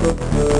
Uh -huh.